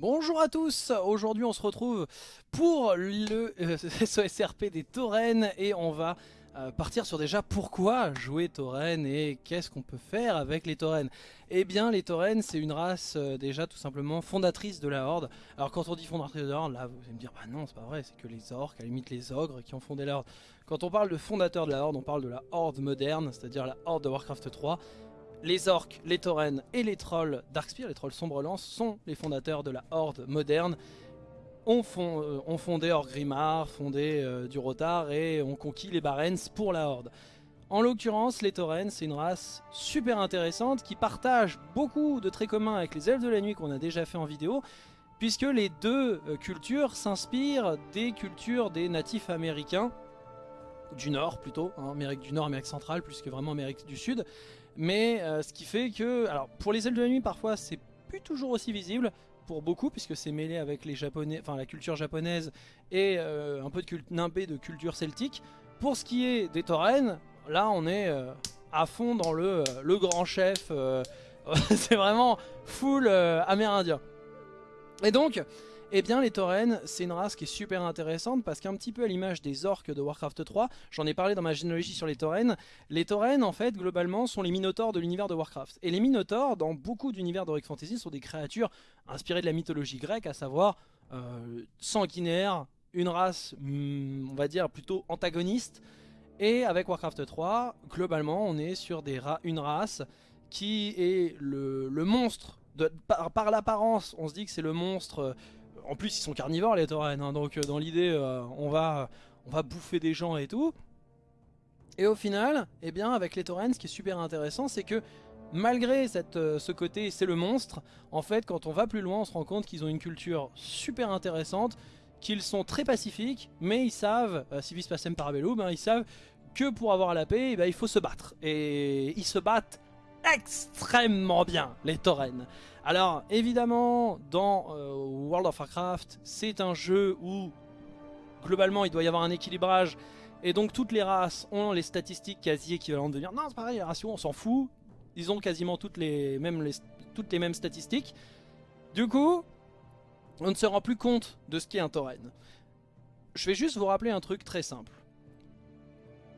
Bonjour à tous, aujourd'hui on se retrouve pour le euh, SOSRP des taurennes et on va euh, partir sur déjà pourquoi jouer taurennes et qu'est-ce qu'on peut faire avec les taurennes. Eh bien les taurennes c'est une race euh, déjà tout simplement fondatrice de la horde. Alors quand on dit fondatrice de la horde, là vous allez me dire bah non c'est pas vrai, c'est que les orques, à la limite les ogres qui ont fondé la horde. Quand on parle de fondateur de la horde, on parle de la horde moderne, c'est-à-dire la horde de Warcraft 3 les orques, les taurennes et les trolls Darkspear, les trolls sombre lance, sont les fondateurs de la horde moderne. On, fond, euh, fondé Orgrimmar, fondé euh, du et ont conquis les Barrens pour la horde. En l'occurrence, les taurennes, c'est une race super intéressante qui partage beaucoup de traits communs avec les elfes de la nuit qu'on a déjà fait en vidéo, puisque les deux euh, cultures s'inspirent des cultures des natifs américains, du Nord plutôt, hein, Amérique du Nord, Amérique centrale, plus que vraiment Amérique du Sud, mais euh, ce qui fait que, alors pour les ailes de la nuit parfois c'est plus toujours aussi visible, pour beaucoup puisque c'est mêlé avec les japonais, enfin la culture japonaise et euh, un peu de culte nimbé de culture celtique. Pour ce qui est des taurennes, là on est euh, à fond dans le, le grand chef, c'est vraiment full amérindien. Et donc, eh bien les taurennes, c'est une race qui est super intéressante parce qu'un petit peu à l'image des orques de Warcraft 3, j'en ai parlé dans ma généalogie sur les taurennes, les taurennes en fait globalement sont les minotaures de l'univers de Warcraft. Et les minotaures dans beaucoup d'univers d'Heroic Fantasy sont des créatures inspirées de la mythologie grecque, à savoir euh, sanguinaires, une race hmm, on va dire plutôt antagoniste. Et avec Warcraft 3, globalement on est sur des une race qui est le, monstre, de, par, par l'apparence on se dit que c'est le monstre en plus ils sont carnivores les taurennes, hein, donc euh, dans l'idée euh, on, va, bouffer des gens et tout. Et au final, eh bien avec les taurennes, ce qui est super intéressant, c'est que malgré euh, ce côté c'est le monstre, en fait quand on va plus loin on se rend compte qu'ils ont une culture super intéressante, qu'ils sont très pacifiques, mais ils savent, civis pacem parabellum, hein, ils savent que pour avoir la paix, eh ben, il faut se battre. Et ils se battent extrêmement bien, les taurennes. Alors, évidemment, dans euh, World of Warcraft, c'est un jeu où, globalement, il doit y avoir un équilibrage, et donc toutes les races ont les statistiques quasi équivalentes de dire « Non, c'est pareil, les ratios, on s'en fout. » Ils ont quasiment toutes les, mêmes, statistiques. Du coup, on ne se rend plus compte de ce qu'est un tauren. Je vais juste vous rappeler un truc très simple.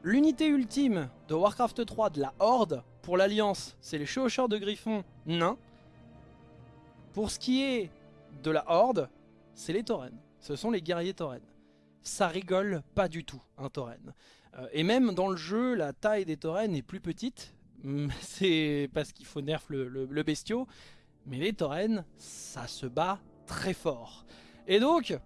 L'unité ultime de Warcraft 3 de la Horde, pour l'Alliance, c'est les chevaucheurs de griffons nains. Pour ce qui est de la Horde, c'est les taurennes. Ce sont les guerriers taurennes. Ça rigole pas du tout, un tauren. Euh, et même dans le jeu, la taille des taurennes est plus petite. C'est parce qu'il faut nerf le, le, bestiau. Mais les taurennes, ça se bat très fort. Et donc,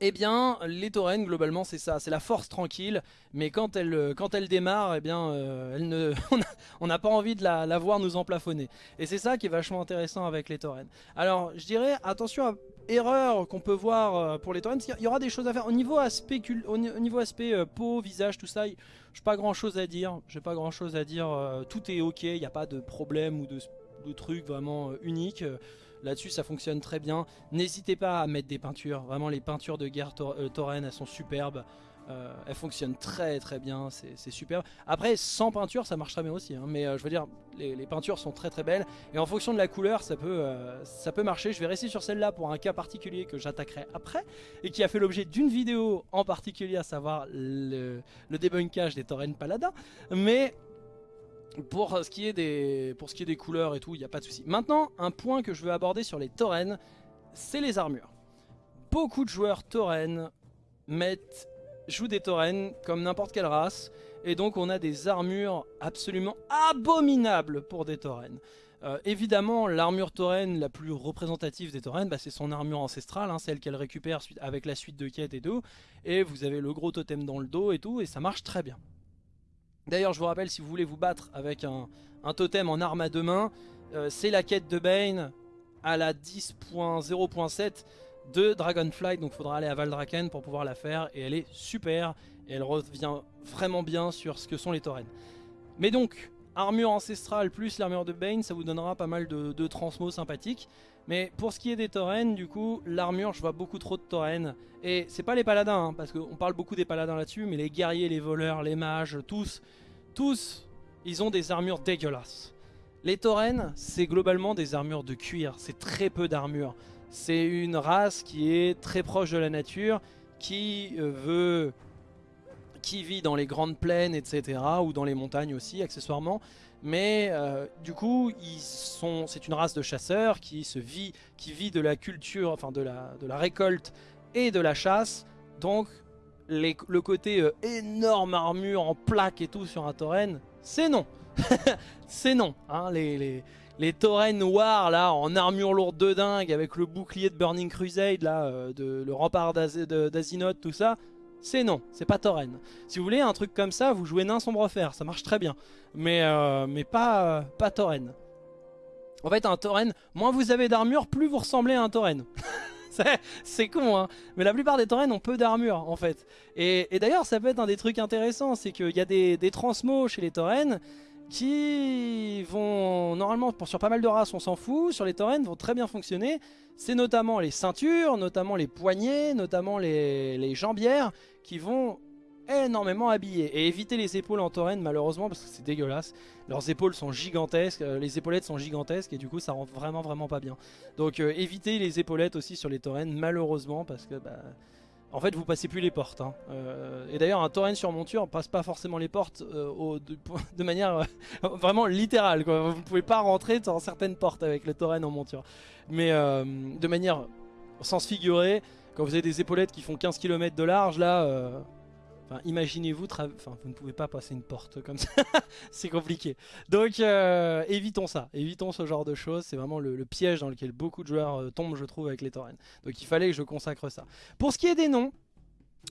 eh bien, les taurennes, globalement, c'est ça. C'est la force tranquille. Mais quand elle, euh, quand elle démarre, eh bien, euh, on n'a pas envie de la, voir nous emplafonner. Et c'est ça qui est vachement intéressant avec les taurennes. Alors, je dirais, attention à erreur qu'on peut voir euh, pour les taurennes. Il y aura des choses à faire. Au niveau aspect, peau, visage, tout ça, je n'ai pas grand chose à dire. J'ai pas grand chose à dire. tout est ok. Il n'y a pas de problème ou de, de truc vraiment unique. Là-dessus, ça fonctionne très bien. N'hésitez pas à mettre des peintures. Vraiment, les peintures de guerre euh, tauren, elles sont superbes. Euh, elles fonctionnent très très bien, c'est superbe. Après, sans peinture, ça marche très bien aussi. Hein. mais euh, je veux dire, les, peintures sont très très belles. Et en fonction de la couleur, ça peut, ça peut marcher. Je vais rester sur celle-là pour un cas particulier que j'attaquerai après. Et qui a fait l'objet d'une vidéo en particulier, à savoir le, débunkage des taurennes paladins. Mais pour ce, qui est des, pour ce qui est des couleurs et tout, il n'y a pas de souci. Maintenant, un point que je veux aborder sur les taurennes, c'est les armures. Beaucoup de joueurs taurennes mettent, jouent des taurennes comme n'importe quelle race, et donc on a des armures absolument abominables pour des taurennes. Euh, évidemment, l'armure taurenne la plus représentative des taurennes, bah, c'est son armure ancestrale, hein, celle qu'elle récupère avec la suite de quêtes et tout. Et vous avez le gros totem dans le dos et tout, et ça marche très bien. D'ailleurs, je vous rappelle, si vous voulez vous battre avec un, totem en arme à deux mains, euh, c'est la quête de Bane à la 10.0.7 de Dragonflight. Donc il faudra aller à Valdraken pour pouvoir la faire. Et elle est super. Et elle revient vraiment bien sur ce que sont les taurennes. Mais donc, armure ancestrale plus l'armure de Bane, ça vous donnera pas mal de, de transmo sympathiques. Mais pour ce qui est des taurennes, du coup, l'armure, je vois beaucoup trop de taurennes. Et c'est pas les paladins, hein, parce qu'on parle beaucoup des paladins là-dessus, mais les guerriers, les voleurs, les mages, tous, tous, ils ont des armures dégueulasses. Les taurennes, c'est globalement des armures de cuir, c'est très peu d'armure. C'est une race qui est très proche de la nature, qui euh, veut qui vit dans les grandes plaines, etc. ou dans les montagnes aussi, accessoirement. Mais euh, du coup, c'est une race de chasseurs qui se vit, qui vit de la culture, enfin de la, de la récolte et de la chasse. Donc, le côté euh, énorme armure en plaque et tout sur un tauren, c'est non. c'est non. Hein, les, les, les taurennes noirs là en armure lourde de dingue avec le bouclier de Burning Crusade là, euh, de, le rempart d'Azinoth, tout ça, c'est non, c'est pas tauren. Si vous voulez un truc comme ça, vous jouez nain sombre fer, ça marche très bien. Mais, euh, pas, pas tauren. En fait un tauren, moins vous avez d'armure, plus vous ressemblez à un tauren. c'est con, hein. Mais la plupart des taurennes ont peu d'armure, en fait. Et, d'ailleurs, ça peut être un des trucs intéressants, c'est qu'il y a des, des transmos chez les taurennes qui vont, normalement, sur pas mal de races, on s'en fout, sur les taurennes, vont très bien fonctionner. C'est notamment les ceintures, notamment les poignets, notamment les, les jambières, qui vont énormément habillés. Et éviter les épaules en taurenne malheureusement parce que c'est dégueulasse. Leurs épaules sont gigantesques, euh, les épaulettes sont gigantesques et du coup ça rend vraiment vraiment pas bien. Donc euh, évitez les épaulettes aussi sur les taurennes malheureusement parce que bah, en fait vous passez plus les portes. Hein. Euh, et d'ailleurs un taurenne sur monture passe pas forcément les portes de, manière vraiment littérale. Vous pouvez pas rentrer dans certaines portes avec le taurenne en monture. Mais de manière sens figuré, quand vous avez des épaulettes qui font 15 km de large là Enfin, imaginez-vous, vous ne pouvez pas passer une porte comme ça, c'est compliqué. Donc euh, évitons ça, évitons ce genre de choses, c'est vraiment le, piège dans lequel beaucoup de joueurs euh, tombent je trouve avec les taurennes. Donc il fallait que je consacre ça. Pour ce qui est des noms,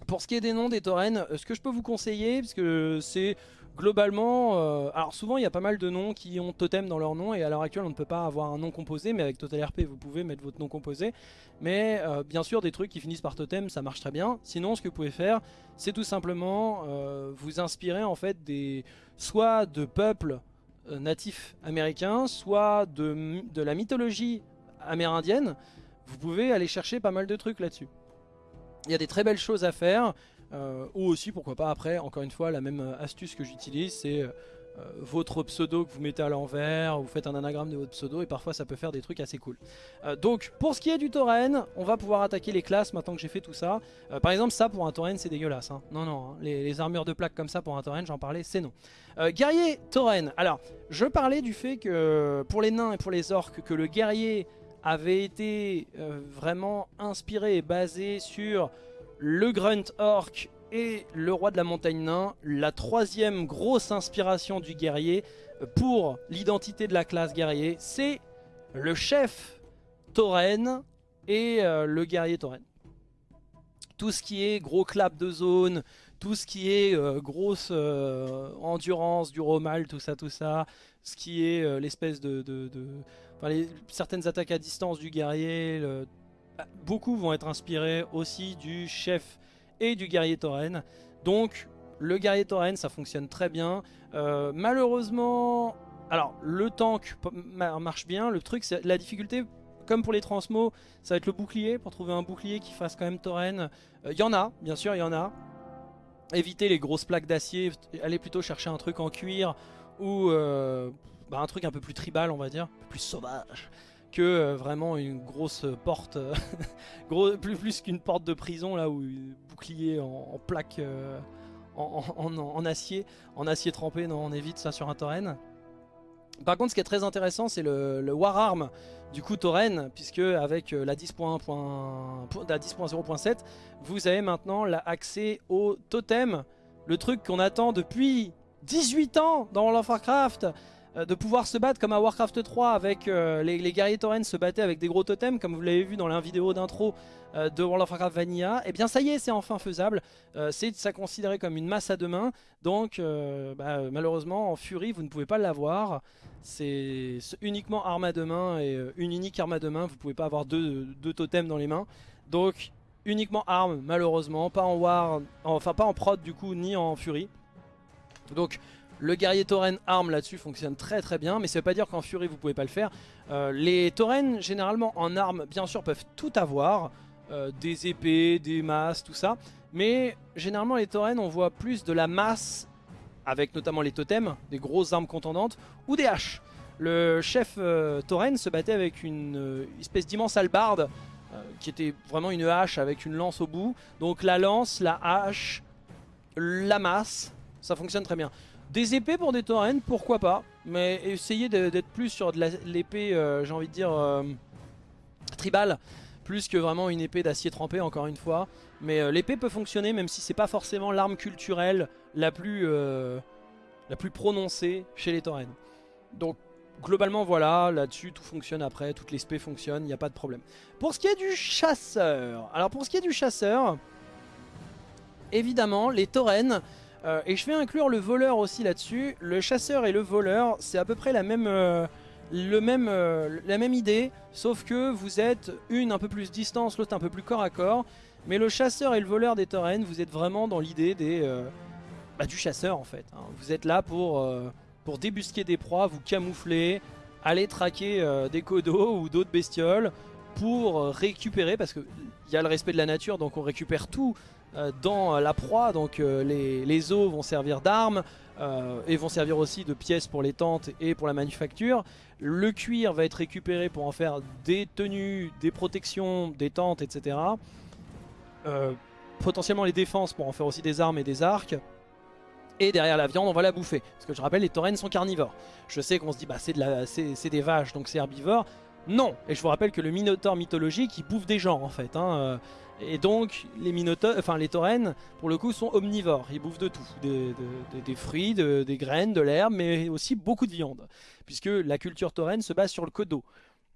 pour ce qui est des noms des taurennes, euh, ce que je peux vous conseiller, parce que c'est globalement, euh, alors souvent il y a pas mal de noms qui ont totem dans leur nom et à l'heure actuelle on ne peut pas avoir un nom composé mais avec Total RP vous pouvez mettre votre nom composé. Mais euh, bien sûr des trucs qui finissent par totem ça marche très bien. Sinon ce que vous pouvez faire c'est tout simplement vous inspirer en fait des soit de peuples natifs américains soit de, de la mythologie amérindienne. Vous pouvez aller chercher pas mal de trucs là-dessus. Il y a des très belles choses à faire, euh, ou aussi pourquoi pas après, encore une fois, la même euh, astuce que j'utilise, c'est euh, votre pseudo que vous mettez à l'envers, vous faites un anagramme de votre pseudo et parfois ça peut faire des trucs assez cool. donc pour ce qui est du tauren, on va pouvoir attaquer les classes maintenant que j'ai fait tout ça. par exemple ça pour un tauren c'est dégueulasse, hein. non non, hein. les, armures de plaques comme ça pour un tauren j'en parlais c'est non. guerrier tauren, alors je parlais du fait que pour les nains et pour les orques que le guerrier avait été euh, vraiment inspiré et basé sur le Grunt Orc et le Roi de la Montagne Nain, la troisième grosse inspiration du guerrier euh, pour l'identité de la classe guerrier, c'est le chef tauren et euh, le guerrier tauren. Tout ce qui est gros clap de zone, tout ce qui est grosse endurance, du romal, tout ça, tout ça, ce qui est l'espèce de certaines attaques à distance du guerrier, beaucoup vont être inspirés aussi du chef et du guerrier tauren. Donc le guerrier tauren ça fonctionne très bien. Euh, malheureusement, alors le tank marche bien, le truc c'est la difficulté comme pour les transmos, ça va être le bouclier, pour trouver un bouclier qui fasse quand même tauren. Il euh, y en a, bien sûr, il y en a. Éviter les grosses plaques d'acier, allez plutôt chercher un truc en cuir ou euh, bah, un truc un peu plus tribal on va dire, plus sauvage que euh, vraiment une grosse porte, gros, plus, plus qu'une porte de prison là où bouclier en, plaque euh, en, acier, en acier trempé, non on évite ça sur un tauren. Par contre ce qui est très intéressant c'est le, War Arm du coup tauren puisque avec euh, la 10.0.7 vous avez maintenant accès au totem, le truc qu'on attend depuis 18 ans dans World of Warcraft euh, de pouvoir se battre comme à Warcraft 3 avec euh, les, guerriers tauren se battaient avec des gros totems comme vous l'avez vu dans la vidéo d'intro euh, de World of Warcraft Vanilla, et eh bien ça y est c'est enfin faisable, c'est ça considéré comme une masse à deux mains, donc bah, malheureusement en Fury vous ne pouvez pas l'avoir, c'est uniquement arme à deux mains et une unique arme à deux mains, vous pouvez pas avoir deux, deux totems dans les mains, donc uniquement arme malheureusement, pas en War, enfin pas en prod du coup ni en Fury, donc le guerrier tauren arme là-dessus fonctionne très très bien, mais ça veut pas dire qu'en furie vous pouvez pas le faire. Euh, les tauren généralement en armes bien sûr peuvent tout avoir, euh, des épées, des masses, tout ça. Mais généralement les tauren on voit plus de la masse avec notamment les totems, des grosses armes contendantes, ou des haches. Le chef euh, tauren se battait avec une espèce d'immense hallebarde qui était vraiment une hache avec une lance au bout. Donc la lance, la hache, la masse, ça fonctionne très bien. Des épées pour des taurennes, pourquoi pas, mais essayez d'être plus sur de l'épée, euh, j'ai envie de dire, euh, tribal, plus que vraiment une épée d'acier trempé, encore une fois. Mais euh, l'épée peut fonctionner, même si c'est pas forcément l'arme culturelle la plus, la plus prononcée chez les taurennes. Donc globalement voilà, là-dessus tout fonctionne après, toutes les spées fonctionnent, il n'y a pas de problème. Pour ce qui est du chasseur, alors pour ce qui est du chasseur, évidemment les taurennes, euh, et je vais inclure le voleur aussi là-dessus, le chasseur et le voleur c'est à peu près la même, euh, le même, euh, la même idée, sauf que vous êtes une un peu plus distance, l'autre un peu plus corps à corps, mais le chasseur et le voleur des taurennes, vous êtes vraiment dans l'idée des... Bah, du chasseur en fait, hein. vous êtes là pour pour débusquer des proies, vous camoufler, aller traquer des codos ou d'autres bestioles pour récupérer, parce qu'il y a le respect de la nature, donc on récupère tout dans la proie, donc les, les, os vont servir d'armes, et vont servir aussi de pièces pour les tentes et pour la manufacture. Le cuir va être récupéré pour en faire des tenues, des protections, des tentes, etc. potentiellement les défenses pour en faire aussi des armes et des arcs. Et derrière la viande, on va la bouffer. Parce que je rappelle, les taurennes sont carnivores. Je sais qu'on se dit, bah c'est de des vaches, donc c'est herbivore. Non Et je vous rappelle que le minotaure mythologique, il bouffe des gens en fait. Hein. Et donc, les minotaures, enfin les taurennes, pour le coup, sont omnivores. Ils bouffent de tout. Des, fruits, des graines, de l'herbe, mais aussi beaucoup de viande. Puisque la culture taurenne se base sur le kodo.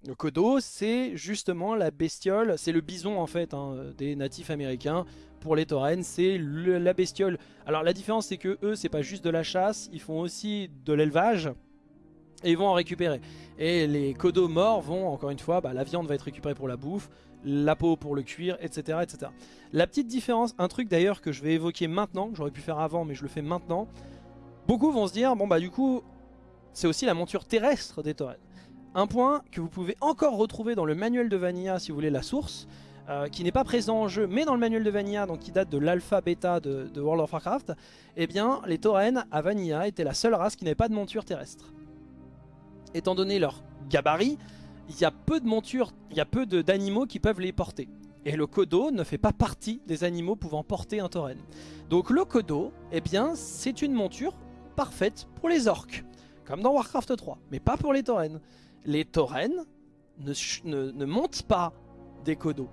Le kodo, c'est justement la bestiole, c'est le bison en fait hein, des natifs américains pour les taurennes, c'est la bestiole. Alors la différence c'est que eux c'est pas juste de la chasse, ils font aussi de l'élevage et vont en récupérer. Et les codos morts vont, encore une fois, bah, la viande va être récupérée pour la bouffe, la peau pour le cuir, etc. etc. La petite différence, un truc d'ailleurs que je vais évoquer maintenant, que j'aurais pu faire avant mais je le fais maintenant, beaucoup vont se dire, bon bah du coup, c'est aussi la monture terrestre des taurennes. Un point que vous pouvez encore retrouver dans le manuel de Vanilla si vous voulez la source, euh, qui n'est pas présent en jeu, mais dans le manuel de Vanilla, donc qui date de l'alpha bêta de, World of Warcraft, eh bien, les taurennes à Vanilla étaient la seule race qui n'avait pas de monture terrestre. Étant donné leur gabarit, il y a peu de montures, il y a peu d'animaux qui peuvent les porter. Et le Kodo ne fait pas partie des animaux pouvant porter un tauren. Donc le Kodo, eh bien, c'est une monture parfaite pour les orques, comme dans Warcraft 3, mais pas pour les taurennes. Les taurennes ne, montent pas des Kodo.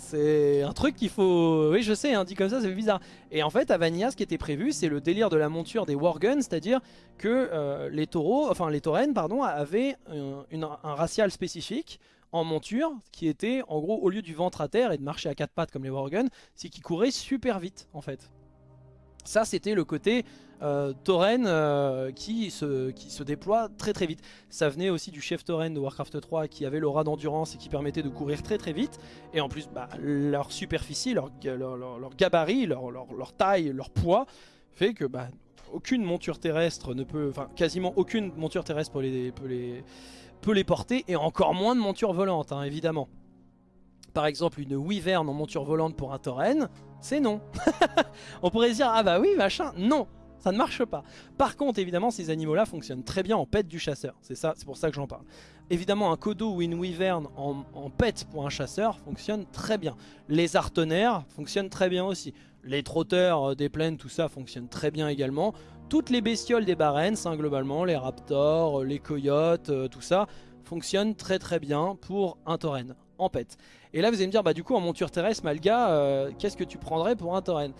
C'est un truc qu'il faut... Oui, je sais, hein, dit comme ça, c'est bizarre. Et en fait, à Vanilla, ce qui était prévu, c'est le délire de la monture des Warguns, c'est-à-dire que euh, les taureaux, enfin les taurennes, pardon, avaient un, un racial spécifique en monture qui était, en gros, au lieu du ventre à terre et de marcher à quatre pattes comme les Warguns, c'est qu'ils couraient super vite, en fait. Ça, c'était le côté euh, tauren euh, qui, se, déploie très très vite. Ça venait aussi du chef tauren de Warcraft 3 qui avait l'aura d'endurance et qui permettait de courir très très vite. Et en plus, bah, leur superficie, leur, gabarit, leur, taille, leur poids fait que bah, aucune monture terrestre ne peut, enfin quasiment aucune monture terrestre peut les, peut les, peut les porter et encore moins de monture volante, hein, évidemment. Par exemple, une wyvern en monture volante pour un tauren, c'est non. On pourrait se dire, ah bah oui, machin, non. Ça ne marche pas. Par contre, évidemment, ces animaux-là fonctionnent très bien en pet du chasseur. C'est ça, c'est pour ça que j'en parle. Évidemment, un Kodo ou une Wyvern en, en, pour un chasseur fonctionne très bien. Les artenaires fonctionnent très bien aussi. Les trotteurs euh, des plaines, tout ça fonctionne très bien également. Toutes les bestioles des barènes, hein, globalement, les raptors, euh, les coyotes, euh, tout ça, fonctionnent très très bien pour un tauren en pet. Et là, vous allez me dire, bah du coup, en monture terrestre, Malga, qu'est-ce que tu prendrais pour un tauren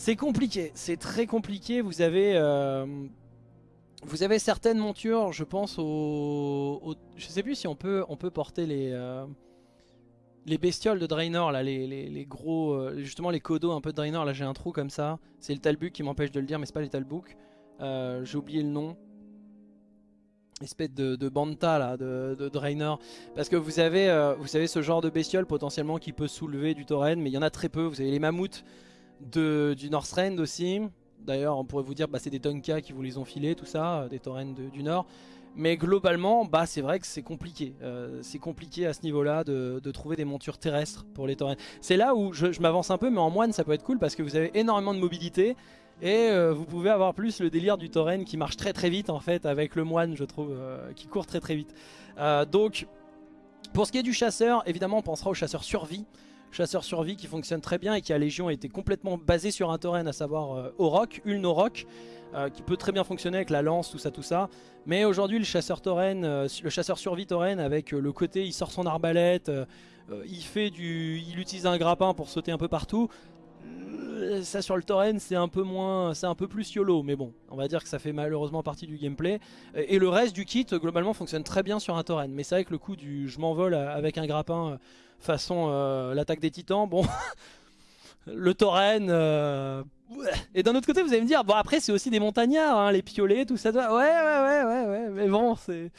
c'est compliqué, c'est très compliqué. Vous avez, euh, vous avez certaines montures, je pense au, je sais plus si on peut, on peut porter les, euh, les bestioles de Draenor là, les, gros, euh, justement les codos un peu de Draenor. Là, j'ai un trou comme ça. C'est le Talbuk qui m'empêche de le dire, mais c'est pas les Talbuk. j'ai oublié le nom espèce de, de, banta là, de, de, Draenor parce que vous avez, vous savez ce genre de bestiole potentiellement qui peut soulever du tauren mais il y en a très peu, vous avez les mammouths de, du Northrend aussi. D'ailleurs, on pourrait vous dire, bah, c'est des Tonka qui vous les ont filés, tout ça, euh, des taurennes du Nord. Mais globalement, bah, c'est vrai que c'est compliqué. Euh, c'est compliqué à ce niveau-là de, trouver des montures terrestres pour les taurennes. C'est là où je, m'avance un peu, mais en moine, ça peut être cool parce que vous avez énormément de mobilité. Et euh, vous pouvez avoir plus le délire du tauren qui marche très très vite en fait avec le moine, je trouve, qui court très très vite. donc Pour ce qui est du chasseur, évidemment on pensera au chasseur survie. Chasseur survie qui fonctionne très bien et qui à Légion était complètement basé sur un tauren, à savoir euh, Orok, Uln Orok, euh, qui peut très bien fonctionner avec la lance, tout ça, tout ça. Mais aujourd'hui le chasseur tauren, euh, le chasseur survie tauren avec le côté il sort son arbalète, il fait du, il utilise un grappin pour sauter un peu partout. Ça sur le tauren c'est un peu moins, c'est un peu plus YOLO, mais bon, on va dire que ça fait malheureusement partie du gameplay. Et le reste du kit globalement fonctionne très bien sur un tauren, mais c'est vrai que le coup du je m'envole avec un grappin façon euh, l'attaque des titans, bon, le. Euh, et d'un autre côté vous allez me dire, bon après c'est aussi des montagnards, hein, les piolets, tout ça, ouais ouais ouais ouais ouais, mais bon c'est...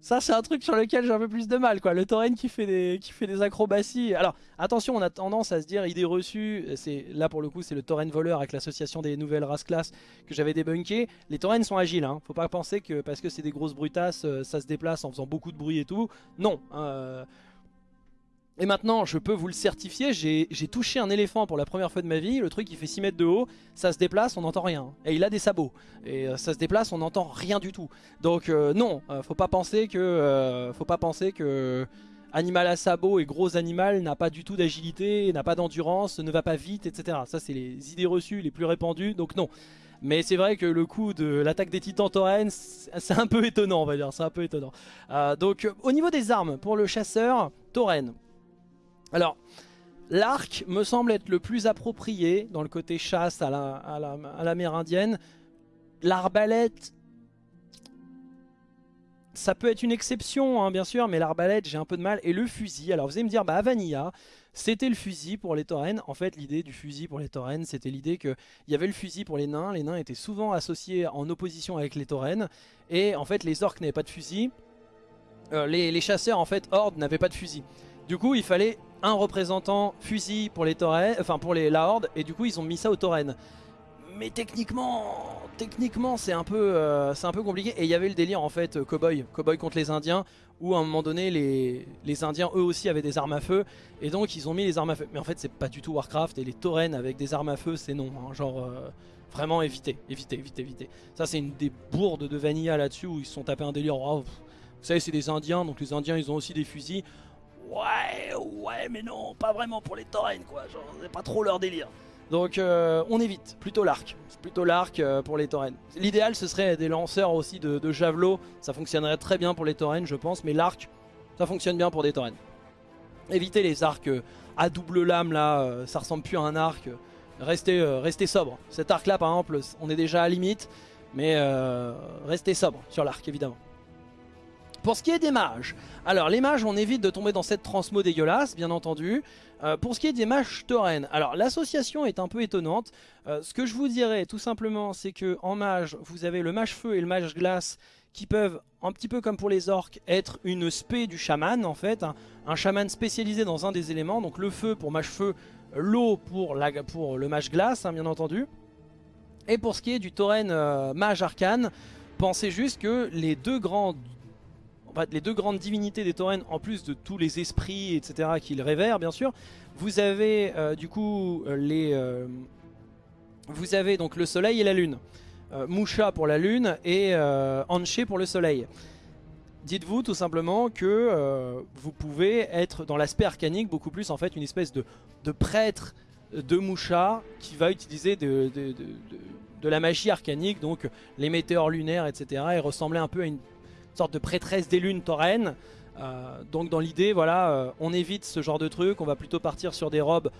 Ça c'est un truc sur lequel j'ai un peu plus de mal quoi, le tauren qui fait des, qui fait des acrobaties. Alors attention on a tendance à se dire idée reçue, là pour le coup c'est le tauren voleur avec l'association des nouvelles races classes que j'avais débunké. Les taurens sont agiles, hein. faut pas penser que parce que c'est des grosses brutasses euh, ça se déplace en faisant beaucoup de bruit et tout. Non, hein, et maintenant, je peux vous le certifier, j'ai touché un éléphant pour la première fois de ma vie, le truc il fait 6 mètres de haut, ça se déplace, on n'entend rien. Et il a des sabots, et euh, ça se déplace, on n'entend rien du tout. Donc euh, non, euh, faut pas penser que... faut pas penser que... Animal à sabots et gros animal n'a pas du tout d'agilité, n'a pas d'endurance, ne va pas vite, etc. Ça c'est les idées reçues les plus répandues, donc non. Mais c'est vrai que le coup de l'attaque des titans tauren, c'est un peu étonnant on va dire, c'est un peu étonnant. donc au niveau des armes, pour le chasseur, tauren, alors, l'arc me semble être le plus approprié dans le côté chasse à l'amérindienne. L'arbalète, ça peut être une exception, hein, bien sûr, mais l'arbalète, j'ai un peu de mal. Et le fusil, alors vous allez me dire, bah à Vanilla, c'était le fusil pour les taurennes. En fait, l'idée du fusil pour les taurennes, c'était l'idée qu'il y avait le fusil pour les nains. Les nains étaient souvent associés en opposition avec les taurennes. Et en fait, les orques n'avaient pas de fusil. Euh, les, chasseurs, en fait, Horde, n'avaient pas de fusil. Du coup, il fallait un représentant fusil pour les taurennes, enfin pour les, la horde, et du coup ils ont mis ça aux taurennes. Mais techniquement, techniquement c'est un, peu, euh, un peu compliqué. Et il y avait le délire en fait, euh, cowboy, cowboy contre les indiens, où à un moment donné les, les indiens eux aussi avaient des armes à feu, et donc ils ont mis les armes à feu. Mais en fait c'est pas du tout Warcraft, et les taurennes avec des armes à feu c'est non, hein. genre... Euh, vraiment éviter, éviter, éviter, éviter. Ça c'est une des bourdes de Vanilla là-dessus où ils se sont tapés un délire. Oh, vous savez c'est des indiens, donc les indiens ils ont aussi des fusils. Ouais, ouais, mais non, pas vraiment pour les taurennes, quoi. Genre, c'est pas trop leur délire. Donc euh, on évite, plutôt l'arc. Plutôt l'arc euh, pour les taurennes. L'idéal ce serait des lanceurs aussi de, de, javelot. Ça fonctionnerait très bien pour les taurennes je pense. Mais l'arc, ça fonctionne bien pour des taurennes. Évitez les arcs euh, à double lame là, ça ressemble plus à un arc. Restez, restez sobre. Cet arc là par exemple, on est déjà à limite. Mais restez sobre sur l'arc évidemment. Pour ce qui est des mages, alors les mages on évite de tomber dans cette transmo dégueulasse bien entendu. Euh, pour ce qui est des mages taurennes, alors l'association est un peu étonnante. Euh, ce que je vous dirais tout simplement c'est que en mage vous avez le mage feu et le mage glace qui peuvent, un petit peu comme pour les orques, être une spé du chaman en fait. Un, chaman spécialisé dans un des éléments, donc le feu pour mage feu, l'eau pour, pour le mage glace hein, bien entendu. Et pour ce qui est du tauren euh, mage arcane, pensez juste que les deux grands les deux grandes divinités des taurennes, en plus de tous les esprits, etc., qu'ils révèrent, bien sûr, vous avez euh, du coup euh, les... Euh, vous avez donc le soleil et la lune. Musha pour la lune et Anche pour le soleil. Dites-vous tout simplement que vous pouvez être dans l'aspect arcanique beaucoup plus en fait une espèce de, prêtre de Musha qui va utiliser de, de, la magie arcanique, donc les météores lunaires, etc. et ressembler un peu à une sorte de prêtresse des lunes taurennes. Euh, donc dans l'idée, voilà, euh, on évite ce genre de truc, on va plutôt partir sur des robes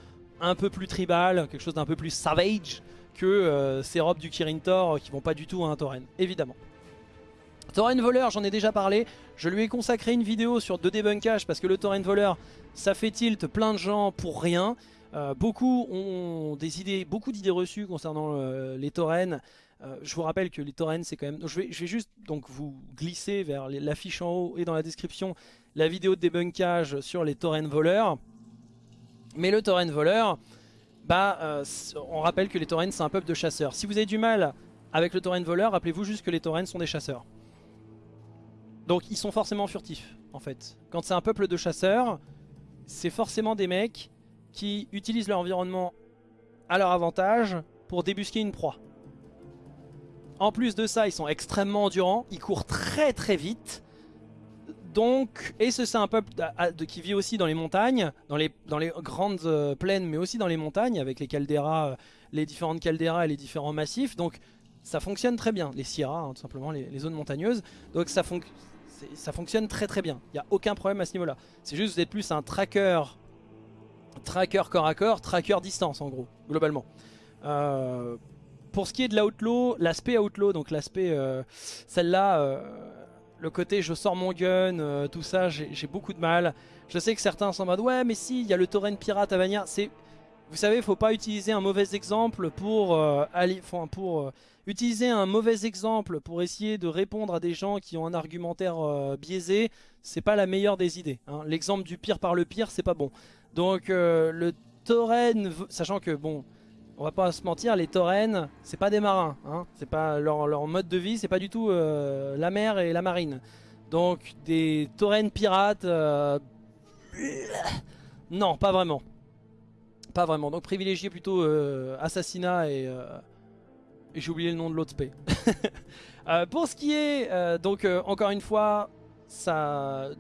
un peu plus tribales, quelque chose d'un peu plus savage que euh, ces robes du Kirin Tor qui vont pas du tout à un tauren, évidemment. Tauren voleur, j'en ai déjà parlé, je lui ai consacré une vidéo sur deux débunkage parce que le tauren voleur, ça fait tilt plein de gens pour rien. beaucoup ont des idées, beaucoup d'idées reçues concernant les taurennes. Euh, je vous rappelle que les taurennes c'est quand même... je, vais, juste donc vous glisser vers l'affiche en haut et dans la description la vidéo de débunkage sur les taurennes voleurs. Mais le tauren voleur, bah, euh, on rappelle que les taurennes c'est un peuple de chasseurs. Si vous avez du mal avec le tauren voleur, rappelez-vous juste que les taurennes sont des chasseurs. Donc ils sont forcément furtifs en fait. Quand c'est un peuple de chasseurs, c'est forcément des mecs qui utilisent leur environnement à leur avantage pour débusquer une proie. En plus de ça, ils sont extrêmement endurants, ils courent très très vite. donc, et c'est un peuple qui vit aussi dans les montagnes, dans les, grandes euh, plaines, mais aussi dans les montagnes, avec les calderas, euh, les différentes calderas et les différents massifs. Donc, ça fonctionne très bien, les sierras, hein, tout simplement, les, zones montagneuses. Donc, ça, ça fonctionne très très bien. Il n'y a aucun problème à ce niveau-là. C'est juste que vous êtes plus un tracker, tracker corps à corps, tracker distance, en gros, globalement. Euh, pour ce qui est de l'outlaw, l'aspect outlaw, donc l'aspect, celle-là le côté je sors mon gun, euh, tout ça, j'ai beaucoup de mal. Je sais que certains sont en mode ouais mais si, il y a le torrent pirate à Vanilla. Vous savez, il faut pas utiliser un mauvais exemple pour, euh, pour euh, utiliser un mauvais exemple pour essayer de répondre à des gens qui ont un argumentaire biaisé. C'est pas la meilleure des idées. Hein. L'exemple du pire par le pire, c'est pas bon. Donc le torrent, sachant que bon, on va pas se mentir, les taurennes, c'est pas des marins. Hein. C'est pas leur, mode de vie, c'est pas du tout euh, la mer et la marine. Donc des taurennes pirates, euh, non, pas vraiment. Pas vraiment. Donc privilégier plutôt euh, assassinat et, et j'ai oublié le nom de l'autre spé. pour ce qui est, donc encore une fois, ça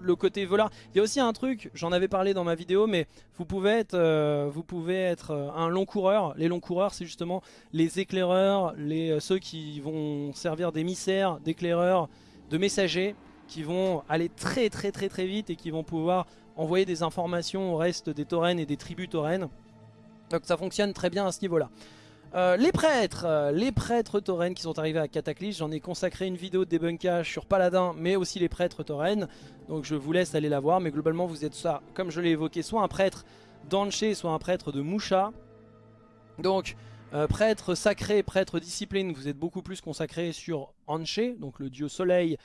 le côté voleur. Il y a aussi un truc, j'en avais parlé dans ma vidéo, mais vous pouvez être, euh, euh, un long coureur. Les longs coureurs, c'est justement les éclaireurs, euh, ceux qui vont servir d'émissaires, d'éclaireurs, de messagers, qui vont aller très très très très vite et qui vont pouvoir envoyer des informations au reste des taurennes et des tribus taurennes. Donc ça fonctionne très bien à ce niveau-là. Euh, les prêtres, euh, les prêtres taurennes qui sont arrivés à Cataclysme, j'en ai consacré une vidéo de débunkage sur Paladin, mais aussi les prêtres taurennes, donc je vous laisse aller la voir, mais globalement vous êtes ça, comme je l'ai évoqué, soit un prêtre d'Anché, soit un prêtre de Musha, donc euh, prêtre sacré, prêtre discipline, vous êtes beaucoup plus consacré sur Anché, donc le dieu soleil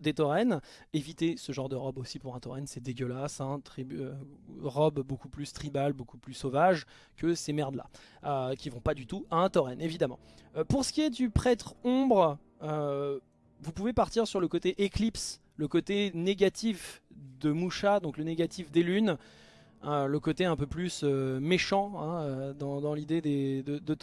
des taurennes. Évitez ce genre de robe aussi pour un tauren, c'est dégueulasse. Hein, euh, robe beaucoup plus tribale, beaucoup plus sauvage que ces merdes là, euh, qui vont pas du tout à un tauren, évidemment. pour ce qui est du prêtre ombre, vous pouvez partir sur le côté éclipse, le côté négatif de Musha, donc le négatif des lunes. Le côté un peu plus euh, méchant hein, euh, dans, l'idée de, de.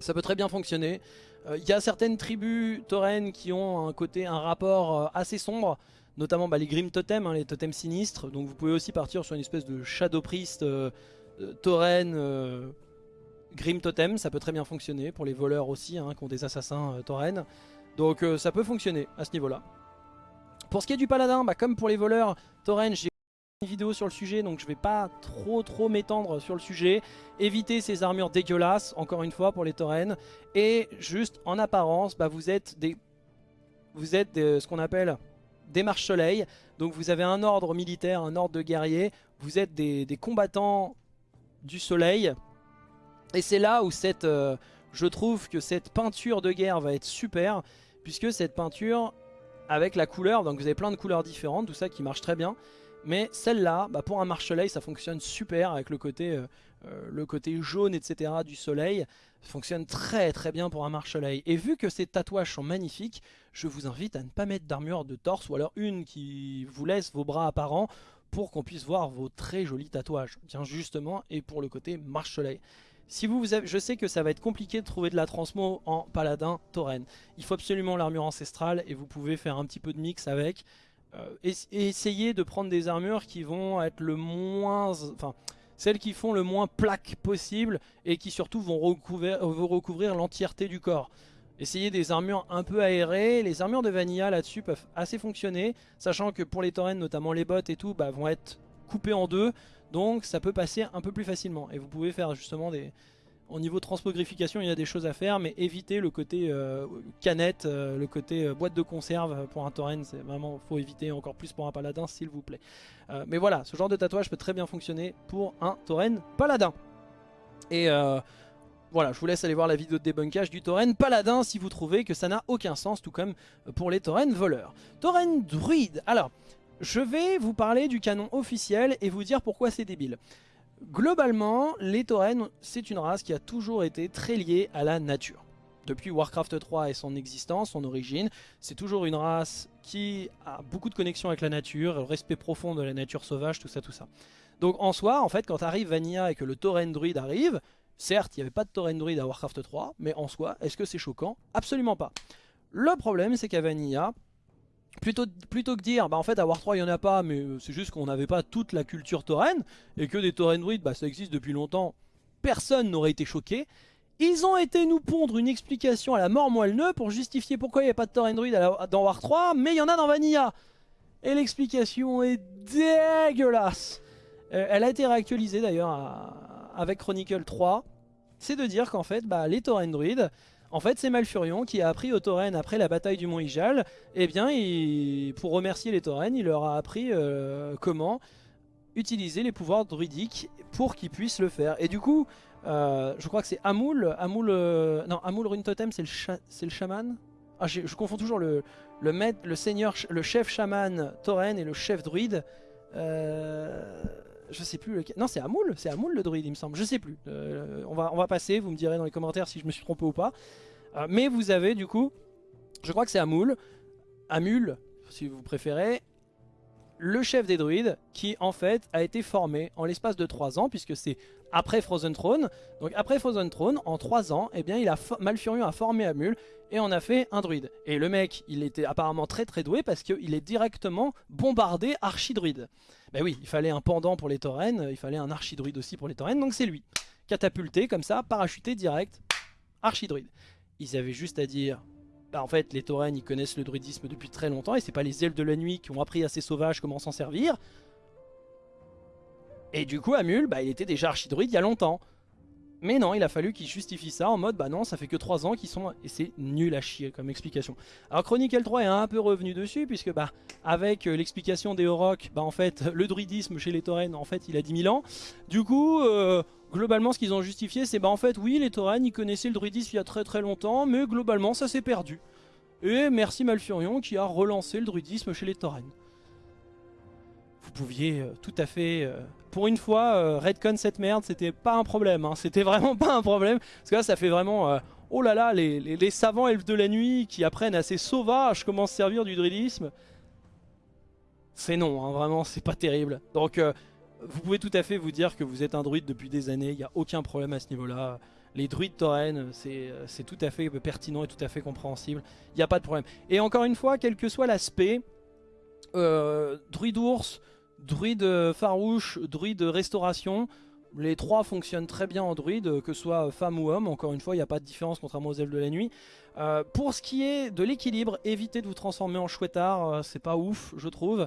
Ça peut très bien fonctionner. Euh, il y a certaines tribus taurennes qui ont un côté, un rapport assez sombre, notamment bah, les Grim Totem, hein, les totems sinistres. Donc vous pouvez aussi partir sur une espèce de Shadow Priest tauren Grim Totem, ça peut très bien fonctionner pour les voleurs aussi, qui ont des assassins taurennes. Donc ça peut fonctionner à ce niveau-là. Pour ce qui est du paladin, bah, comme pour les voleurs taurennes, j'ai vidéo sur le sujet donc je vais pas trop trop m'étendre sur le sujet. Éviter ces armures dégueulasses encore une fois pour les taurennes et juste en apparence bah, vous êtes des vous êtes ce qu'on appelle des marches soleil. Donc vous avez un ordre militaire un ordre de guerrier vous êtes des, combattants du soleil. Et c'est là où cette euh, je trouve que cette peinture de guerre va être super puisque cette peinture avec la couleur donc vous avez plein de couleurs différentes tout ça qui marche très bien mais celle-là, bah, pour un marche-soleil, ça fonctionne super avec le côté, euh, euh, jaune, etc. du soleil. Ça fonctionne très très bien pour un marche-soleil. Et vu que ces tatouages sont magnifiques, je vous invite à ne pas mettre d'armure de torse ou alors une qui vous laisse vos bras apparents pour qu'on puisse voir vos très jolis tatouages. Tiens justement, et pour le côté marche-soleil. Si vous, je sais que ça va être compliqué de trouver de la transmo en paladin tauren. Il faut absolument l'armure ancestrale et vous pouvez faire un petit peu de mix avec. Euh, essayer de prendre des armures qui vont être le moins... Enfin, celles qui font le moins plaque possible et qui surtout vont recouvrir, recouvrir l'entièreté du corps. Essayez des armures un peu aérées, les armures de Vanilla là-dessus peuvent assez fonctionner, sachant que pour les taurennes, notamment les bottes et tout, bah, vont être coupées en deux, donc ça peut passer un peu plus facilement. Et vous pouvez faire justement des, au niveau transpogrification, il y a des choses à faire, mais éviter le côté euh, canette, euh, le côté euh, boîte de conserve pour un tauren, c'est vraiment, faut éviter encore plus pour un paladin, s'il vous plaît. mais voilà, ce genre de tatouage peut très bien fonctionner pour un tauren paladin. Et voilà, je vous laisse aller voir la vidéo de débunkage du tauren paladin si vous trouvez que ça n'a aucun sens, tout comme pour les tauren voleurs. Tauren druide, alors, je vais vous parler du canon officiel et vous dire pourquoi c'est débile. Globalement, les taurennes, c'est une race qui a toujours été très liée à la nature. Depuis Warcraft 3 et son existence, son origine, c'est toujours une race qui a beaucoup de connexion avec la nature, le respect profond de la nature sauvage, tout ça, tout ça. Donc en soi, en fait, quand arrive Vanilla et que le tauren druide arrive, certes, il n'y avait pas de tauren druide à Warcraft 3, mais en soi, est-ce que c'est choquant? Absolument pas. Le problème, c'est qu'à Vanilla, Plutôt, que dire, bah en fait à War 3 il n'y en a pas, mais c'est juste qu'on n'avait pas toute la culture tauren, et que des tauren druides, bah ça existe depuis longtemps, personne n'aurait été choqué. Ils ont été nous pondre une explication à la mort moelle pour justifier pourquoi il n'y a pas de tauren druide dans War 3, mais il y en a dans Vanilla. Et l'explication est dégueulasse. Euh, elle a été réactualisée d'ailleurs avec Chronicle 3. C'est de dire qu'en fait, bah, les tauren druides, en fait, c'est Malfurion qui a appris aux tauren après la bataille du Mont Ijal. Eh bien, pour remercier les tauren, il leur a appris euh, comment utiliser les pouvoirs druidiques pour qu'ils puissent le faire. Et du coup, euh, je crois que c'est Amoul. Amoul non, Amoul Rune Totem, c'est le, chaman? Ah, je confonds toujours le, le maître, le seigneur, le chef chaman tauren et le chef druide. Euh, je sais plus lequel. Non, c'est Amoul, c'est Amoul le druide, il me semble. Je sais plus. Euh, on, va, passer, vous me direz dans les commentaires si je me suis trompé ou pas. Euh, mais vous avez du coup, je crois que c'est Amoul, Amul, si vous préférez, le chef des druides qui en fait a été formé en l'espace de 3 ans puisque c'est après Frozen Throne. Donc après Frozen Throne, en 3 ans, eh bien, il a Malfurion a formé Amul et on a fait un druide. Et le mec, il était apparemment très très doué parce qu'il est directement bombardé archidruide. Ben oui, il fallait un pendant pour les taurennes, il fallait un archidruide aussi pour les taurennes, donc c'est lui. Catapulté comme ça, parachuté direct, archidruide. Ils avaient juste à dire bah, en fait les taurennes ils connaissent le druidisme depuis très longtemps et c'est pas les elfes de la nuit qui ont appris à ces sauvages comment s'en servir. Et du coup Amul, bah, il était déjà archidruide il y a longtemps. Mais non, il a fallu qu'il justifie ça en mode bah non, ça fait que 3 ans qu'ils sont... Et c'est nul à chier comme explication. Alors Chronicle 3 est un peu revenu dessus puisque bah avec euh, l'explication des Oroks, bah en fait le druidisme chez les taurennes en fait il a 10 000 ans. Du coup, euh, globalement ce qu'ils ont justifié c'est bah en fait oui les taurennes ils connaissaient le druidisme il y a très très longtemps mais globalement ça s'est perdu. Et merci Malfurion qui a relancé le druidisme chez les taurennes. Vous pouviez euh, tout à fait... pour une fois, euh, redcon cette merde, c'était pas un problème. Hein. c'était vraiment pas un problème. Parce que là ça fait vraiment... oh là là, les, savants elfes de la nuit qui apprennent ces sauvages comment se servir du druidisme. C'est non, hein, vraiment, c'est pas terrible. Donc vous pouvez tout à fait vous dire que vous êtes un druide depuis des années, il n'y a aucun problème à ce niveau-là. Les druides taurennes, c'est tout à fait pertinent et tout à fait compréhensible. Il n'y a pas de problème. Et encore une fois, quel que soit l'aspect, euh, druide ours, druide farouche, druide restauration, les trois fonctionnent très bien en druide, que ce soit femme ou homme. Encore une fois, il n'y a pas de différence contrairement aux elfes de la nuit. Euh, pour ce qui est de l'équilibre, évitez de vous transformer en chouettard, euh, c'est pas ouf, je trouve.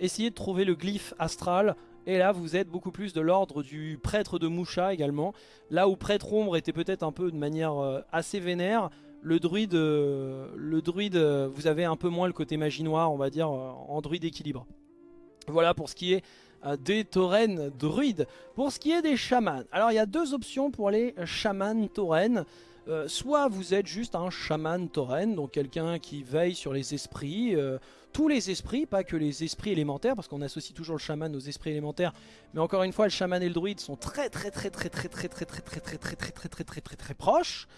essayez de trouver le glyphe astral et là, vous êtes beaucoup plus de l'ordre du prêtre de Moucha également. Là où prêtre ombre était peut-être un peu de manière euh, assez vénère, le druide, euh, le druide, euh, vous avez un peu moins le côté magie noire, on va dire, en druide équilibre. Voilà pour ce qui est des taurennes druides. Pour ce qui est des chamans, alors il y a deux options pour les chamans taurennes. soit vous êtes juste un chaman tauren, donc quelqu'un qui veille sur les esprits, tous les esprits, pas que les esprits élémentaires, parce qu'on associe toujours le chaman aux esprits élémentaires, mais encore une fois, le chaman et le druide sont très très très très très très très très très très très très très très très très très proches,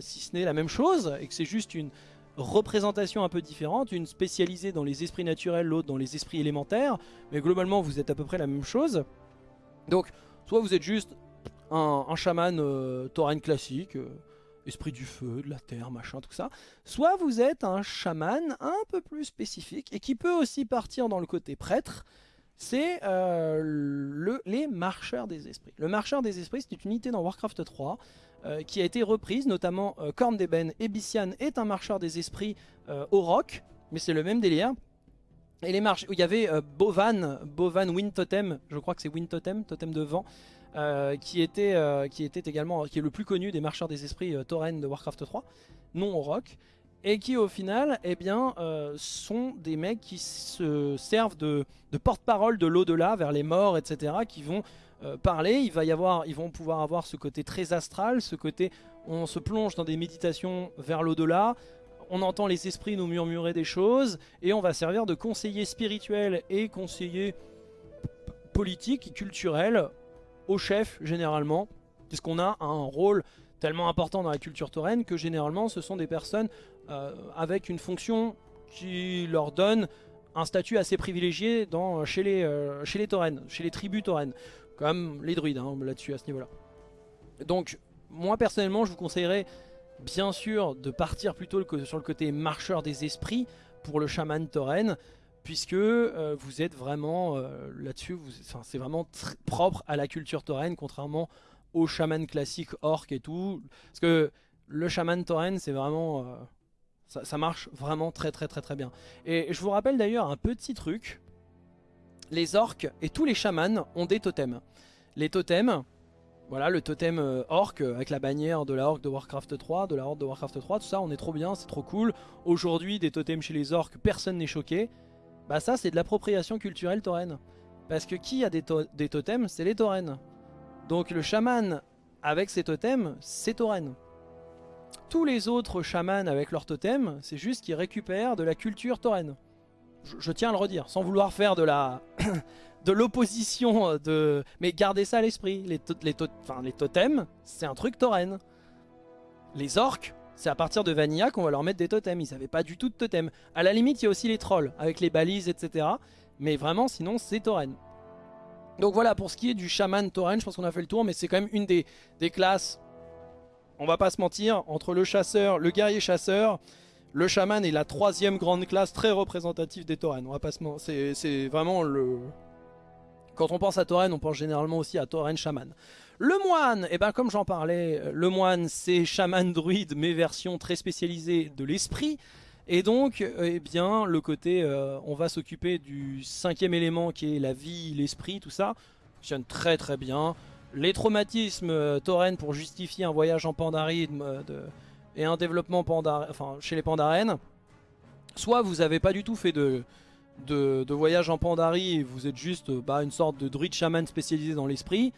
si ce n'est la même chose, et que c'est juste une représentation un peu différente, une spécialisée dans les esprits naturels, l'autre dans les esprits élémentaires, mais globalement vous êtes à peu près la même chose. Donc, soit vous êtes juste un, un chaman euh, tauren classique, esprit du feu, de la terre, machin, tout ça. Soit vous êtes un chaman un peu plus spécifique et qui peut aussi partir dans le côté prêtre. C'est euh, le, les marcheurs des esprits. Le marcheur des esprits, c'est une unité dans Warcraft 3 euh, qui a été reprise, notamment euh, Korn-Deben Ebician est un marcheur des esprits au rock, mais c'est le même délire. Et les marches, il y avait Bovan, Bovan Wind Totem, je crois que c'est Wind Totem, totem de vent, euh, qui, était, euh, qui était également qui est le plus connu des marcheurs des esprits euh, tauren de Warcraft 3, non au rock, et qui au final eh bien, sont des mecs qui se servent de, de porte-parole de l'au-delà vers les morts, etc., qui vont parler, il va y avoir, ils vont pouvoir avoir ce côté très astral, ce côté on se plonge dans des méditations vers l'au-delà, on entend les esprits nous murmurer des choses, et on va servir de conseiller spirituel et conseiller politique culturel au chef généralement, puisqu'on a un rôle tellement important dans la culture tauren que généralement ce sont des personnes euh, avec une fonction qui leur donne un statut assez privilégié dans, chez, les, euh, chez les taurennes, chez les tribus taurennes, comme les druides hein, là-dessus à ce niveau-là. Donc moi personnellement je vous conseillerais bien sûr de partir plutôt sur le côté marcheur des esprits pour le chaman tauren, puisque euh, vous êtes vraiment là-dessus, c'est vraiment propre à la culture tauren, contrairement aux chamans classiques orc et tout. Parce que le chaman tauren, c'est vraiment... Ça, ça, marche vraiment très très très très bien. Et je vous rappelle d'ailleurs un petit truc. Les orques et tous les chamans ont des totems. Les totems, voilà, le totem euh, orc euh, avec la bannière de la orc de Warcraft 3, de la horde de Warcraft 3, tout ça, on est trop bien, c'est trop cool. Aujourd'hui, des totems chez les orcs, personne n'est choqué. Bah ça, c'est de l'appropriation culturelle tauren. Parce que qui a des, totems C'est les tauren. Donc le chaman avec ses totems, c'est tauren. Tous les autres chamans avec leurs totems, c'est juste qu'ils récupèrent de la culture tauren. Je, tiens à le redire, sans vouloir faire de la... de l'opposition euh, de... Mais gardez ça à l'esprit, les, les, les totems, c'est un truc tauren. Les orques, c'est à partir de Vanilla qu'on va leur mettre des totems, ils n'avaient pas du tout de totems. À la limite, il y a aussi les trolls, avec les balises, etc. Mais vraiment, sinon, c'est tauren. Donc voilà, pour ce qui est du chaman tauren, je pense qu'on a fait le tour, mais c'est quand même une des, des classes, on va pas se mentir, entre le chasseur, le guerrier chasseur, le chaman est la troisième grande classe très représentative des tauren. On va pas c'est vraiment le, quand on pense à Tauren, on pense généralement aussi à Tauren Shaman. Le moine, eh ben comme j'en parlais, le moine c'est chaman druide mais version très spécialisée de l'esprit. Et donc, eh bien, le côté, euh, on va s'occuper du cinquième élément qui est la vie, l'esprit, tout ça, fonctionne très très bien. Les traumatismes euh, pour justifier un voyage en Pandarie euh, et un développement enfin, chez les Pandaren. Soit vous n'avez pas du tout fait de, de, voyage en Pandarie et vous êtes juste bah, une sorte de druide chaman spécialisé dans l'esprit,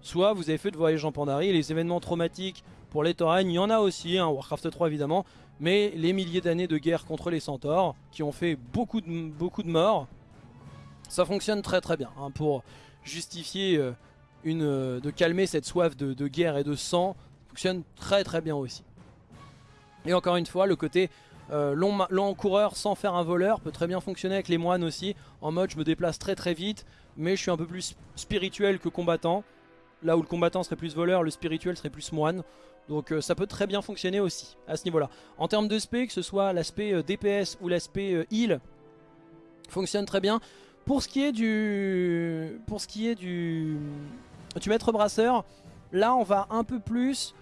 soit vous avez fait de voyage en Pandarie les événements traumatiques pour les Tauren, il y en a aussi, hein, Warcraft 3 évidemment, mais les milliers d'années de guerre contre les centaures qui ont fait beaucoup de, beaucoup de morts, ça fonctionne très très bien hein, pour justifier euh, une, euh, de calmer cette soif de, de guerre et de sang, ça fonctionne très très bien aussi. Et encore une fois, le côté euh, long, coureur sans faire un voleur peut très bien fonctionner avec les moines aussi. En mode je me déplace très très vite, mais je suis un peu plus spirituel que combattant. Là où le combattant serait plus voleur, le spirituel serait plus moine. Donc euh, ça peut très bien fonctionner aussi à ce niveau-là. En termes de spé, que ce soit l'aspect euh, DPS ou l'aspect heal, fonctionne très bien. Pour ce qui est du, pour ce qui est du, du maître brasseur, là on va un peu plus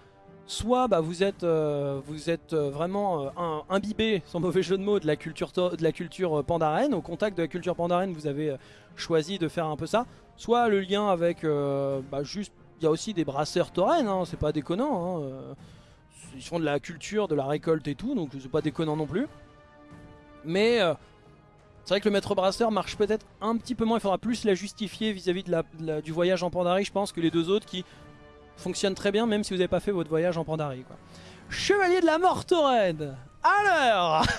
soit bah, vous êtes, euh, euh, vraiment euh, imbibé, sans mauvais jeu de mots, de la culture, de la culture. Au contact de la culture pandaren, vous avez choisi de faire un peu ça. Soit le lien avec, bah, juste, il y a aussi des brasseurs tauren, hein, c'est pas déconnant. Hein, ils font de la culture, de la récolte et tout, donc c'est pas déconnant non plus. Mais c'est vrai que le maître brasseur marche peut-être un petit peu moins, il faudra plus la justifier vis-à-vis du voyage en Pandarie, je pense, que les deux autres qui fonctionne très bien même si vous n'avez pas fait votre voyage en Pandarie. Quoi. Chevalier de la mort Tauren Alors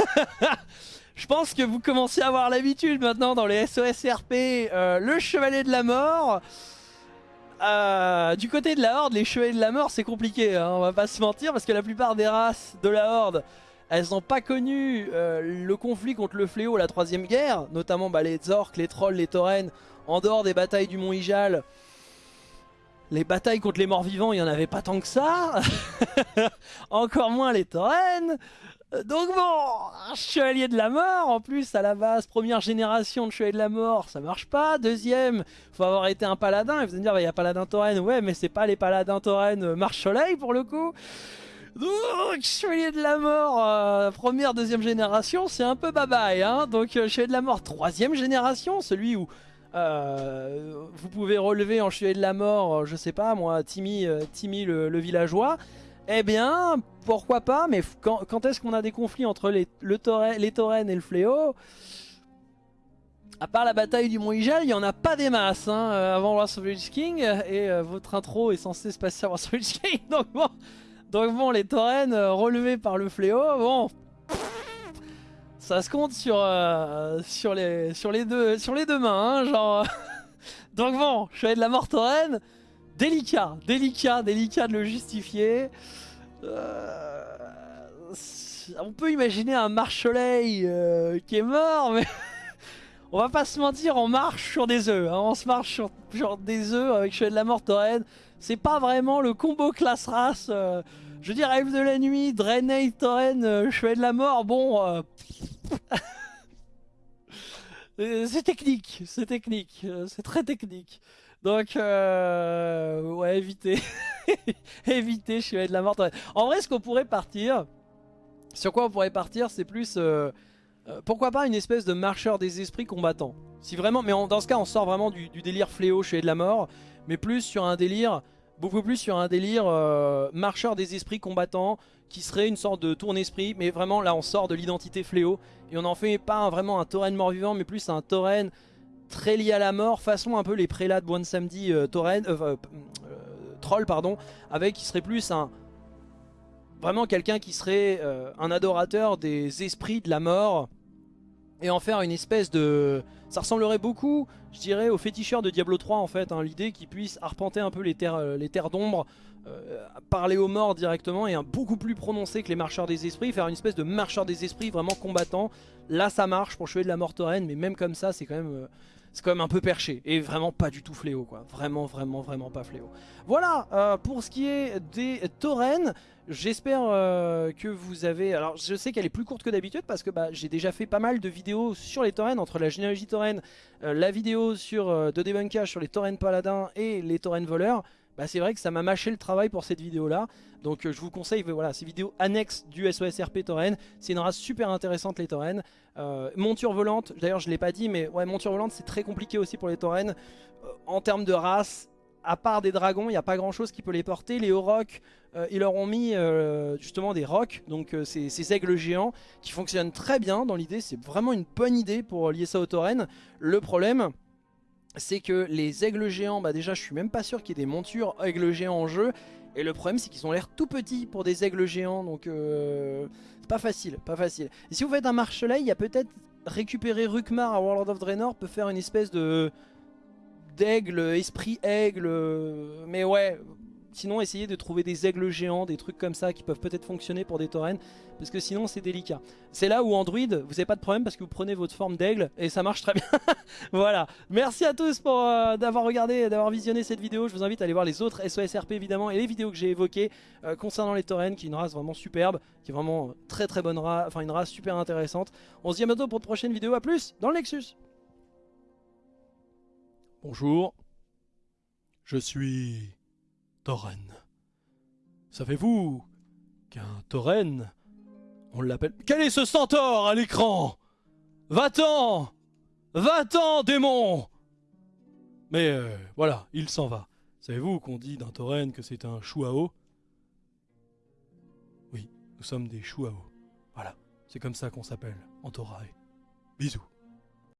Je pense que vous commencez à avoir l'habitude maintenant dans les SOSRP, euh, le Chevalier de la Mort. Euh, du côté de la Horde, les Chevaliers de la Mort, c'est compliqué, hein, on va pas se mentir, parce que la plupart des races de la Horde, elles n'ont pas connu euh, le conflit contre le fléau, la troisième guerre, notamment bah, les orques, les trolls, les taurennes, en dehors des batailles du Mont Ijal, les batailles contre les morts vivants, il n'y en avait pas tant que ça. Encore moins les taurennes. Donc bon, chevalier de la mort, en plus à la base, première génération de chevalier de la mort, ça marche pas. Deuxième, faut avoir été un paladin. Et vous allez me dire, il y a paladin tauren, ouais, mais c'est pas les paladins tauren euh, marche soleil pour le coup. Donc, chevalier de la mort, euh, première, deuxième génération, c'est un peu bye. Hein Donc, euh, chevalier de la mort, troisième génération, celui où euh, vous pouvez relever en chevalier de la mort, euh, je sais pas moi, Timmy, euh, Timmy le, villageois. Eh bien, pourquoi pas, mais quand, est-ce qu'on a des conflits entre les, le les taurennes et le fléau? À part la bataille du Mont Ijal, il n'y en a pas des masses hein, avant Wars of King. Et votre intro est censé se passer à Wars of King. Donc bon, donc bon les taurennes relevées par le fléau, bon, ça se compte sur, euh, sur, les, sur, les deux, sur les deux mains, hein, genre... Donc bon, je de la mort tauren, délicat, délicat, délicat de le justifier. Euh, on peut imaginer un marche-soleil euh, qui est mort, mais... on va pas se mentir, on marche sur des œufs. Hein. on se marche sur, des œufs avec Chevalier de la Mort tauren. C'est pas vraiment le combo classe race. je veux dire, Elf de la Nuit, Draenei, Tauren, Chevalier de la Mort, bon... Euh, c'est technique, c'est technique, euh, c'est très technique. Donc, euh, ouais, évitez. évitez, suis de la mort. En vrai, ce qu'on pourrait partir, sur quoi on pourrait partir, c'est plus... pourquoi pas une espèce de marcheur des esprits combattants Si vraiment, mais dans ce cas, on sort vraiment du, délire fléau, je de la mort, mais plus sur un délire, beaucoup plus sur un délire marcheur des esprits combattants, qui serait une sorte de tourne-esprit, mais vraiment là on sort de l'identité fléau, et on en fait pas vraiment un tauren mort-vivant, mais plus un tauren très lié à la mort, façon un peu les prélats de One Samedi euh, euh, euh, troll pardon, avec qui serait plus un... Vraiment quelqu'un qui serait un adorateur des esprits de la mort, et en faire une espèce de... Ça ressemblerait beaucoup, je dirais, au féticheur de Diablo 3 en fait, hein, l'idée qu'il puisse arpenter un peu les terres, terres d'ombre, euh, parler aux morts directement et un beaucoup plus prononcé que les marcheurs des esprits, faire une espèce de marcheur des esprits vraiment combattant. Là ça marche pour chevalier de la mort mais même comme ça c'est quand même... Euh, c'est quand même un peu perché et vraiment pas du tout fléau quoi. Vraiment vraiment vraiment pas fléau. Voilà euh, pour ce qui est des taurennes. J'espère que vous avez... Alors je sais qu'elle est plus courte que d'habitude parce que bah, j'ai déjà fait pas mal de vidéos sur les taurennes entre la généalogie tauren, la vidéo sur de débunkage sur les taurennes paladins et les taurennes voleurs bah c'est vrai que ça m'a mâché le travail pour cette vidéo là. Donc euh, je vous conseille voilà, ces vidéos annexes du SOSRP Tauren. C'est une race super intéressante les Tauren. Euh, monture volante, d'ailleurs je ne l'ai pas dit mais ouais monture volante c'est très compliqué aussi pour les Tauren. Euh, en termes de race, à part des dragons, il n'y a pas grand chose qui peut les porter. Les Aurochs, ils leur ont mis justement des rocs, donc ces, ces, aigles géants qui fonctionnent très bien dans l'idée. C'est vraiment une bonne idée pour lier ça aux Tauren. Le problème c'est que les aigles géants, bah déjà je suis même pas sûr qu'il y ait des montures aigles géants en jeu. Et le problème c'est qu'ils ont l'air tout petits pour des aigles géants, donc euh, pas facile, pas facile. Et si vous faites un marchelet, il y a peut-être récupérer Rukmar à World of Draenor peut faire une espèce de d'aigle, esprit aigle, mais ouais, Sinon, essayez de trouver des aigles géants, des trucs comme ça qui peuvent peut-être fonctionner pour des taurennes, parce que sinon c'est délicat. C'est là où Android, vous n'avez pas de problème parce que vous prenez votre forme d'aigle et ça marche très bien. voilà. Merci à tous pour euh, d'avoir regardé, d'avoir visionné cette vidéo. Je vous invite à aller voir les autres SOSRP évidemment et les vidéos que j'ai évoquées euh, concernant les taurennes, qui est une race vraiment superbe, qui est vraiment très très bonne race, enfin une race super intéressante. On se dit à bientôt pour de prochaines vidéos. À plus dans le Nexus. Bonjour. Je suis Tauren. Savez-vous qu'un Tauren, on l'appelle... Quel est ce centaure à l'écran? Va-t'en Va-t'en, démon Mais euh, voilà, il s'en va. Savez-vous qu'on dit d'un Tauren que c'est un chouao? Oui, nous sommes des chouao. Voilà, c'est comme ça qu'on s'appelle en Torae. Bisous.